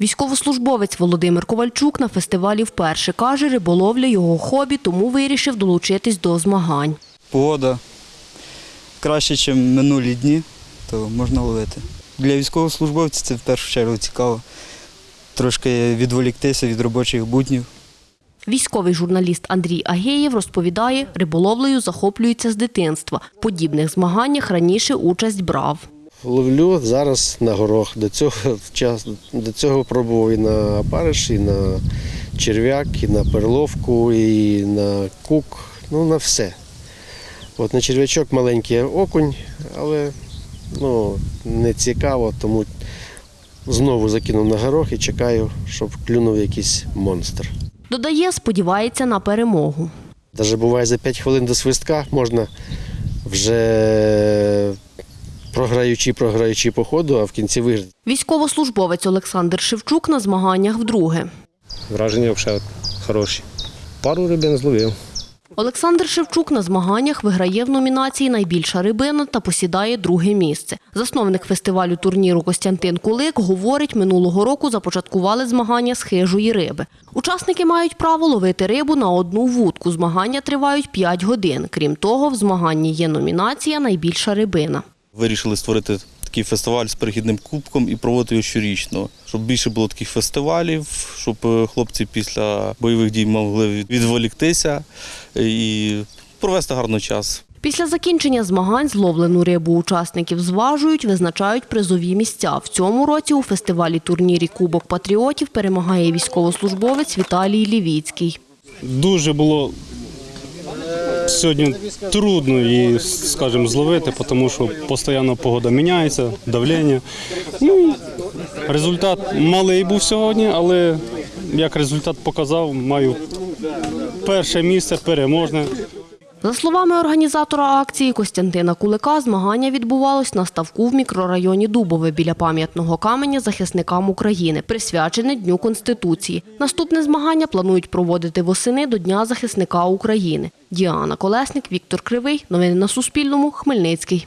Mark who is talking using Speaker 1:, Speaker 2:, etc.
Speaker 1: Військовослужбовець Володимир Ковальчук на фестивалі вперше каже, риболовля його хобі, тому вирішив долучитись до змагань.
Speaker 2: Погода краще, ніж минулі дні, то можна ловити. Для військовослужбовців це в першу чергу цікаво. Трошки відволіктися від робочих буднів.
Speaker 1: Військовий журналіст Андрій Агеєв розповідає, риболовлею захоплюється з дитинства. В подібних змаганнях раніше участь брав.
Speaker 3: Ловлю зараз на горох. До цього до цього пробував і на опариш, і на черв'як, і на перловку, і на кук, ну на все. От на черв'ячок маленький окунь, але ну, не цікаво, тому знову закинув на горох і чекаю, щоб клюнув якийсь монстр.
Speaker 1: Додає, сподівається на перемогу.
Speaker 3: Навіть буває за 5 хвилин до свистка можна вже програючи, програючи по ходу, а в кінці виграти.
Speaker 1: Військовослужбовець Олександр Шевчук на змаганнях вдруге.
Speaker 4: Враження взагалі хороші. Пару рибин зловив.
Speaker 1: Олександр Шевчук на змаганнях виграє в номінації Найбільша рибина та посідає друге місце. Засновник фестивалю турніру Костянтин Кулик говорить, минулого року започаткували змагання з хижої риби. Учасники мають право ловити рибу на одну вудку. Змагання тривають 5 годин. Крім того, в змаганні є номінація Найбільша рибина.
Speaker 5: Вирішили створити такий фестиваль з перехідним кубком і проводити його щорічно, щоб більше було таких фестивалів, щоб е, хлопці після бойових дій могли відволіктися і провести гарний час.
Speaker 1: Після закінчення змагань зловлену рибу учасників зважують, визначають призові місця. В цьому році у фестивалі турнірі Кубок патріотів перемагає військовослужбовець Віталій Лівіцький.
Speaker 6: Дуже було сьогодні трудно її, скажімо, зловити, тому що постійно погода міняється, давлення. Ну, результат малий був сьогодні, але як результат показав, маю перше місце переможне.
Speaker 1: За словами організатора акції Костянтина Кулика, змагання відбувалось на ставку в мікрорайоні Дубове біля пам'ятного каменя захисникам України, присвячене Дню Конституції. Наступне змагання планують проводити восени до Дня захисника України. Діана Колесник, Віктор Кривий. Новини на Суспільному. Хмельницький.